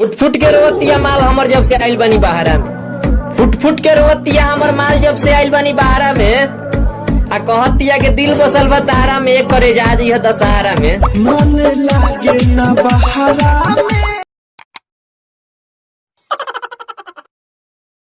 Foot foot के रोवतिया माल हमर जब से आइल बनी बहारा में फुट फुट के रोवतिया हमर माल जब से आइल बनी बहारा में आ कहतिया के दिल बसल बा तारा में, एक करे जा दशहरा में। मन लागे ना बहारा।